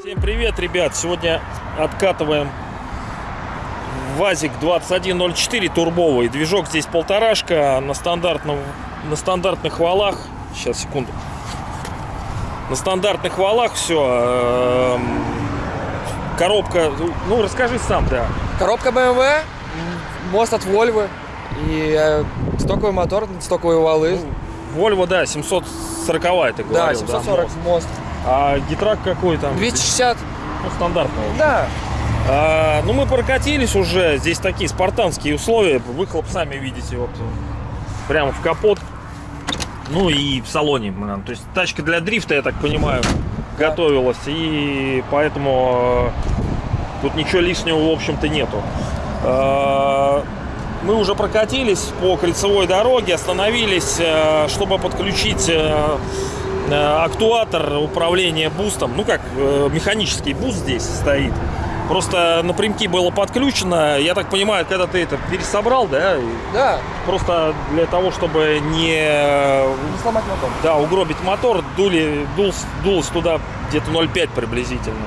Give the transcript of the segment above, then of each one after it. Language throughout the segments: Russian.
Всем привет, ребят! Сегодня откатываем ВАЗик 2104 турбовый. Движок здесь полторашка на, стандартном, на стандартных валах. Сейчас, секунду. На стандартных валах все. Коробка, ну расскажи сам, да. Коробка BMW, мост от Volvo и э, стоковый мотор, стоковые валы. Volvo, да, 740 ты говорил. да, 740 мост. мост. А гитрак какой там? 260. Ну, стандартный. Да. А, ну, мы прокатились уже. Здесь такие спартанские условия. Выхлоп сами видите. Вот, прямо в капот. Ну и в салоне. наверное. То есть тачка для дрифта, я так понимаю, готовилась. И поэтому э, тут ничего лишнего, в общем-то, нету. Мы уже прокатились по кольцевой дороге, остановились, э, чтобы подключить э, э, актуатор управления бустом. Ну как, механический буст здесь стоит. Просто напрямки было подключено. Я так понимаю, когда ты это пересобрал, да? Да. Просто для того, чтобы не Не сломать мотор. да, угробить мотор, дули, дул, дулось туда где-то 0,5 приблизительно.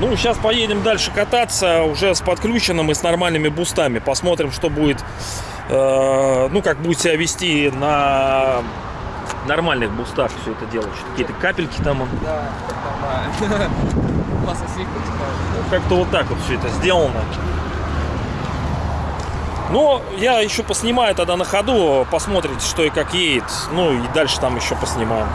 Ну, сейчас поедем дальше кататься уже с подключенным и с нормальными бустами. Посмотрим, что будет, э, ну, как будет себя вести на нормальных бустах все это дело. Какие-то капельки там, Да, нормально. Слегка текает. ну, как-то вот так вот все это сделано. Но я еще поснимаю тогда на ходу, посмотрите, что и как едет. Ну и дальше там еще поснимаем.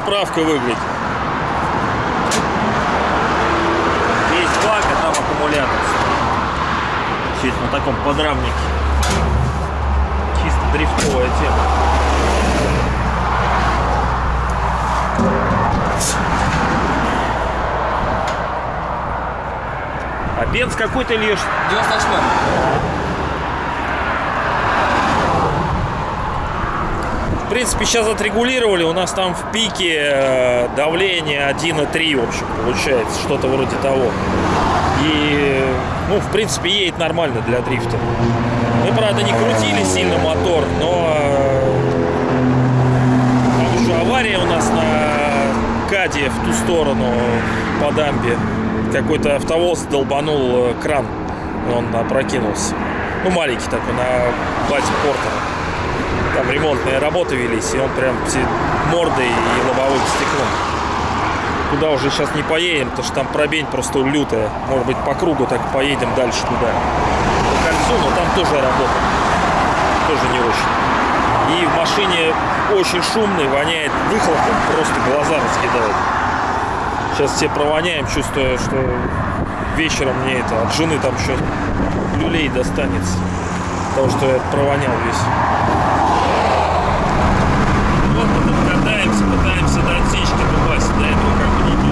Заправка выглядит. Есть бак, а там аккумулятор. Чисто на таком подрамнике. Чисто дрифтовая тема. А бенз какой-то лишь 98 В принципе, сейчас отрегулировали. У нас там в пике э, давление 1,3, в общем, получается. Что-то вроде того. И, ну, в принципе, едет нормально для дрифта. Мы, правда, не крутили сильно мотор, но... э, Там еще авария у нас на Каде в ту сторону по дамбе. Какой-то автовоз долбанул э, кран. Он опрокинулся. Ну, маленький такой, на базе Портера там ремонтные работы велись, и он прям мордой и лобовым стеклом. Туда уже сейчас не поедем, потому что там пробень просто лютая. Может быть, по кругу так поедем дальше туда. По кольцу, но там тоже работа. Тоже не очень. И в машине очень шумный, воняет выхлопом, просто глаза раскидает. Сейчас все провоняем, чувствуя, что вечером мне это от жены там еще люлей достанется. Потому что я провонял весь. задать сечки попасть, до этого как бы не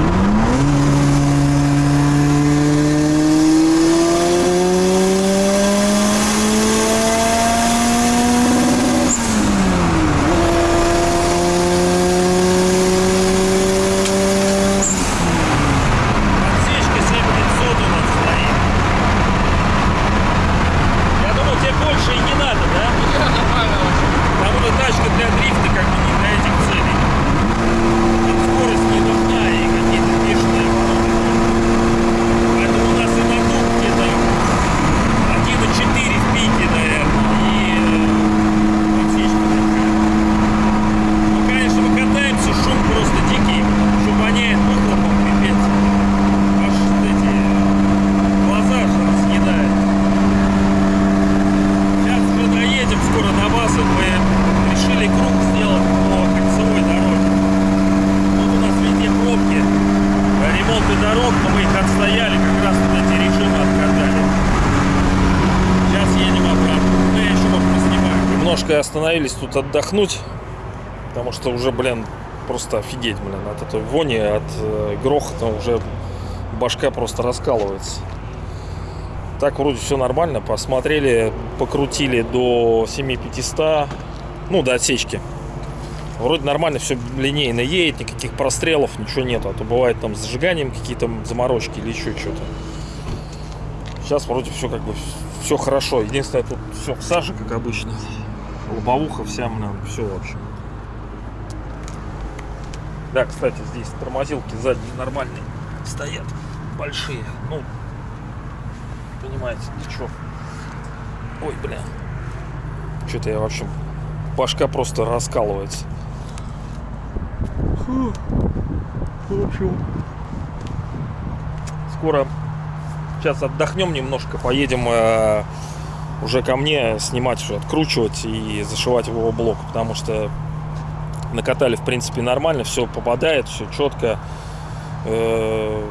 остановились тут отдохнуть, потому что уже, блин, просто офигеть, блин, от этой вони, от э, грохота уже башка просто раскалывается. Так вроде все нормально, посмотрели, покрутили до 7500, ну, до отсечки. Вроде нормально, все линейно едет, никаких прострелов, ничего нету. А то бывает там с зажиганием какие-то заморочки или еще что-то. Сейчас вроде все как бы все хорошо. Единственное, тут все в саже, как обычно. Лобовуха вся, блин, все вообще. Да, кстати, здесь тормозилки задние нормальные стоят, большие. Ну, понимаете, ничего. Ой, бля. Что-то я, в общем, башка просто раскалывается. Фу. В общем, скоро сейчас отдохнем немножко, поедем э, уже ко мне снимать, уже откручивать и зашивать его блок, потому что накатали, в принципе, нормально, все попадает, все четко. Э,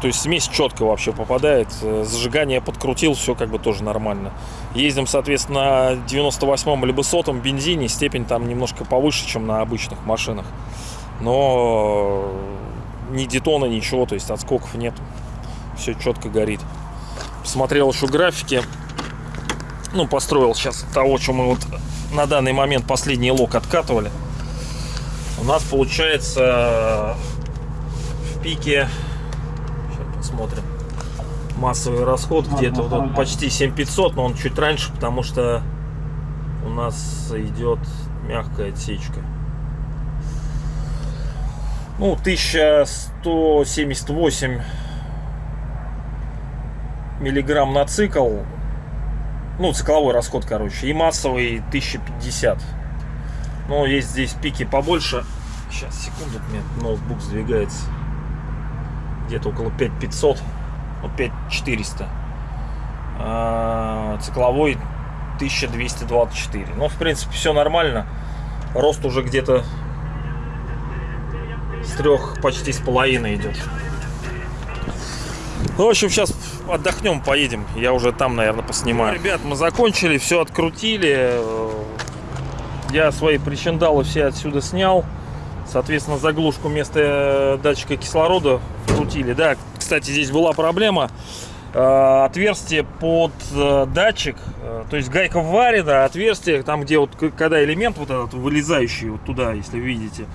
то есть смесь четко вообще попадает. Э, Зажигание подкрутил, все как бы тоже нормально. Ездим, соответственно, на 98-м либо сотом бензине. Степень там немножко повыше, чем на обычных машинах. Но ни детона, ничего, то есть отскоков нет. Все четко горит. Посмотрел еще графики. Ну, построил сейчас того, что мы вот на данный момент последний лок откатывали. У нас получается в пике посмотрим. Массовый расход где-то вот, вот почти 7500, но он чуть раньше, потому что у нас идет мягкая отсечка. Ну, 1178 миллиграмм на цикл. Ну, цикловой расход, короче. И массовый 1050. Но есть здесь пики побольше. Сейчас, секунду, мне ноутбук сдвигается где-то около 5500, ну, 5400. А, цикловой 1224. Ну, в принципе, все нормально. Рост уже где-то с трех почти с половиной идет. Ну, в общем, сейчас отдохнем, поедем. Я уже там, наверное, поснимаю. Ну, ребят, мы закончили, все открутили. Я свои причиндалы все отсюда снял. Соответственно, заглушку вместо э, датчика кислорода вкрутили. Да, кстати, здесь была проблема. Э, отверстие под э, датчик, то есть гайка варена, отверстие, там где вот, когда элемент вот этот вылезающий вот туда, если видите,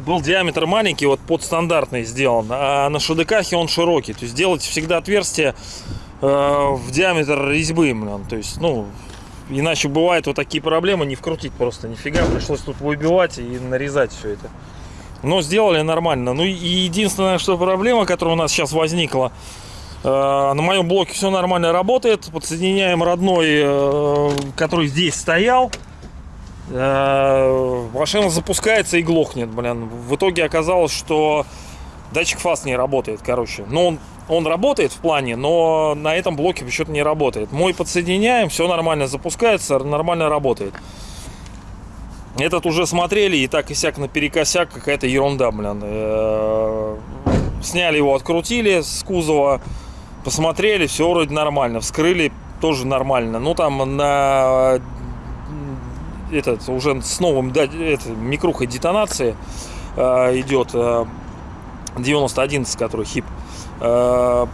был диаметр маленький, вот под стандартный сделан, а на шадыкахе он широкий. То есть делать всегда отверстие в диаметр резьбы, блин, то есть, ну, Иначе бывают вот такие проблемы, не вкрутить просто нифига. Пришлось тут выбивать и нарезать все это. Но сделали нормально. Ну и единственная что проблема, которая у нас сейчас возникла, э, на моем блоке все нормально работает. Подсоединяем родной, э, который здесь стоял. Э, машина запускается и глохнет, блин. В итоге оказалось, что датчик фаз не работает, короче. Но он он работает в плане, но на этом блоке почему-то не работает. Мой подсоединяем, все нормально запускается, нормально работает. Этот уже смотрели, и так и сяк наперекосяк, какая-то ерунда, блин. Э, сняли его, открутили с кузова, посмотрели, все вроде нормально. Вскрыли, тоже нормально. Ну, там на этот уже с новым да, это, микрухой детонации э, идет э, 9011, который хип. Э,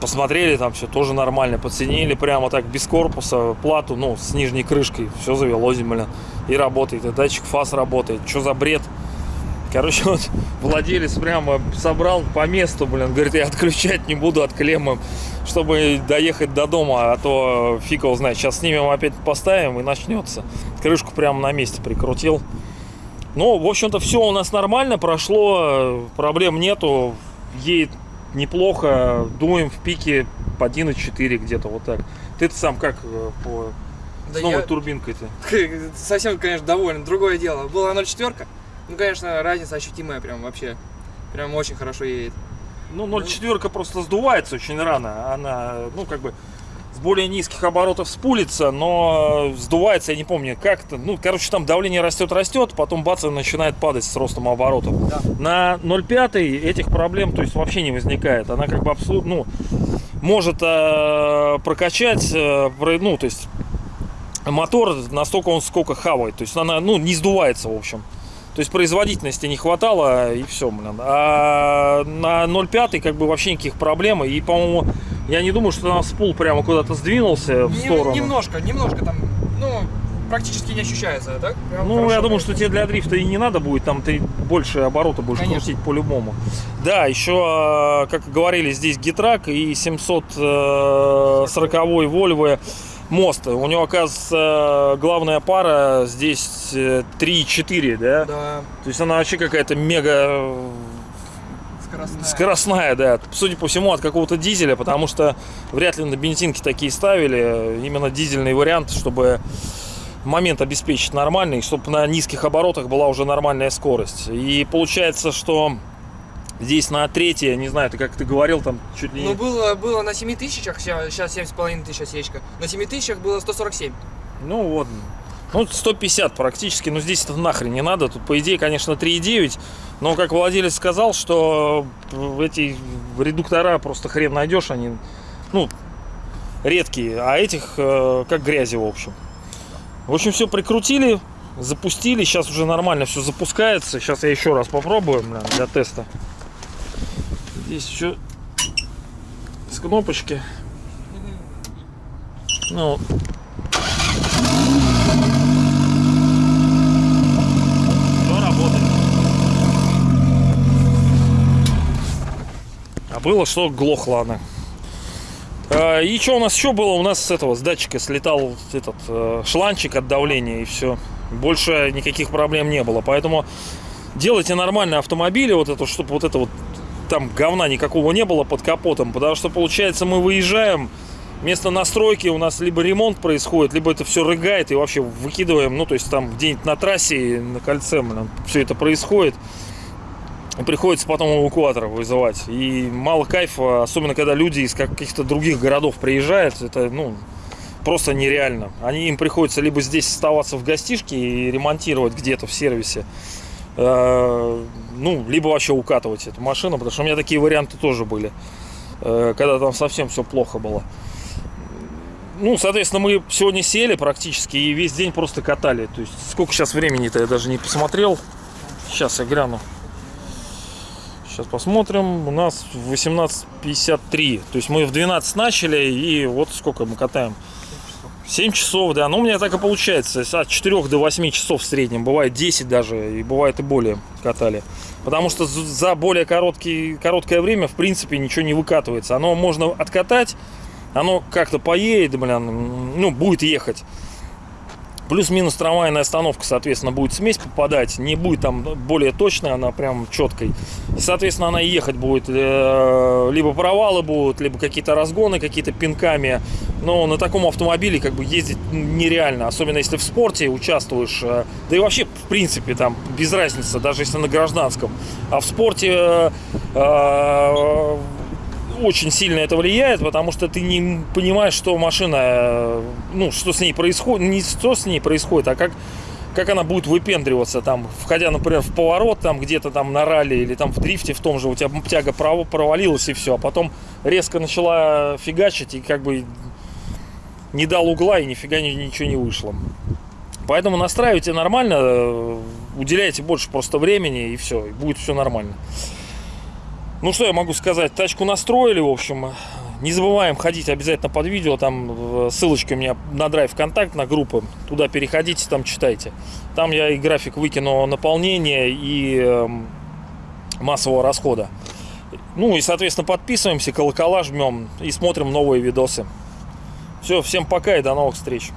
посмотрели, там все тоже нормально. Подсоединили прямо так, без корпуса, плату, ну, с нижней крышкой. Все завелось, блин. И работает. И датчик фаз работает. Что за бред? Короче, вот владелец прямо собрал по месту, блин, говорит, я отключать не буду от клеммы, чтобы доехать до дома, а то фиг его знает. Сейчас снимем, опять поставим и начнется. Крышку прямо на месте прикрутил. Ну, в общем-то, все у нас нормально прошло, проблем нету, едет неплохо, дуем в пике по 1,4 где-то вот так. Ты-то сам как э, по... Да с новой я... турбинкой-то? Совсем, конечно, доволен. Другое дело. Была 0,4. Ну, конечно, разница ощутимая прям вообще. Прям очень хорошо едет. Ну, 0,4 просто сдувается очень рано. Она, ну, как бы более низких оборотов спулится, но сдувается, я не помню, как-то. Ну, короче, там давление растет-растет, потом бац, начинает падать с ростом оборотов. Да. На 0,5 этих проблем, то есть, вообще не возникает. Она как бы абсолютно, ну, может э, прокачать, э, ну, то есть, мотор настолько он сколько хавает. То есть она, ну, не сдувается, в общем. То есть производительности не хватало, и все, блин. А на 0,5 как бы вообще никаких проблем. И, по-моему, я не думаю, что там спул прямо куда-то сдвинулся в сторону. Немножко, немножко там, ну, практически не ощущается, так? Прям Ну, хорошо я думаю, что тебе для дрифта и не надо будет, там ты больше оборота будешь Конечно. крутить по-любому. Да, еще, э, как говорили, здесь гитрак и 740 Volvo мост. У него, оказывается, главная пара здесь э, 3,4, да? Да, То есть она вообще какая-то мега э, скоростная. скоростная, да. Судя по всему, от какого-то дизеля, потому что вряд ли на бензинке такие ставили. Именно дизельный вариант, чтобы момент обеспечить нормальный, чтобы на низких оборотах была уже нормальная скорость. И получается, что здесь на третье, не знаю, ты как ты говорил, там чуть ли не... Ну, было, было на 7 тысячах, сейчас 7,5 тысяч осечка. На 7 тысячах было 147. Ну вот. Ну, 150 практически, но здесь это нахрен не надо. Тут, по идее, конечно, 3,9. Но, как владелец сказал, что эти редуктора просто хрен найдешь, они, ну, редкие. А этих, э, как грязи, в общем. В общем, все прикрутили, запустили. Сейчас уже нормально все запускается. Сейчас я еще раз попробую, бля, для теста. Здесь еще с кнопочки. Ну, Все работает. А было что глохло она. А, И что у нас еще было? У нас с этого, с датчика слетал этот э, шланчик от давления и все. Больше никаких проблем не было. Поэтому делайте нормальные автомобили, вот это, чтобы вот это вот там говна никакого не было под капотом. Потому что получается мы выезжаем, вместо настройки у нас либо ремонт происходит, либо это все рыгает и вообще выкидываем, ну то есть там где-нибудь на трассе, на кольце, все это происходит. Приходится потом эвакуаторов вызывать. И мало кайфа, особенно когда люди из каких-то других городов приезжают, это, ну, просто нереально. Они, им приходится либо здесь оставаться в гостишке и ремонтировать где-то в сервисе, ну, либо вообще укатывать эту машину, потому что у меня такие варианты тоже были, э, когда там совсем все плохо было. Ну, соответственно, мы сегодня сели практически и весь день просто катали. То есть, сколько сейчас времени-то я даже не посмотрел. Сейчас я гляну. Сейчас посмотрим. У нас 18.53. То есть мы в 12 начали и вот сколько мы катаем. 7 часов, да. Ну, у меня так и получается. От 4 до 8 часов в среднем. Бывает 10 даже. И бывает и более катали. Потому что за более короткий, короткое время, в принципе, ничего не выкатывается. Оно можно откатать. Оно как-то поедет, блин, ну, будет ехать. Плюс-минус трамвайная остановка, соответственно, будет смесь попадать. Не будет там более точная, она прям четкой. И, соответственно, она ехать будет. э, Либо провалы будут, либо какие-то разгоны, какие-то пинками. Но на таком автомобиле как бы ездить нереально. Особенно если в спорте участвуешь. э, Да и вообще, в принципе, там без разницы, даже если на гражданском. А в спорте э, очень сильно это влияет, потому что ты не понимаешь, что машина, э, ну, что с ней происходит, не что с ней происходит, а как, как она будет выпендриваться, там, входя, например, в поворот, там, где-то там на ралли или там в дрифте в том же, у тебя тяга право- провалилась и все, а потом резко начала фигачить и как бы не дал угла и нифига ни- ничего не вышло. Поэтому настраивайте нормально, э, уделяйте больше просто времени и все, и будет все нормально. Ну что я могу сказать, тачку настроили, в общем. Не забываем ходить обязательно под видео, там э, ссылочка у меня на драйв контакт, на группы. Туда переходите, там читайте. Там я и график выкину наполнения и эм, массового расхода. Ну и, соответственно, подписываемся, колокола жмем и смотрим новые видосы. Все, всем пока и до новых встреч.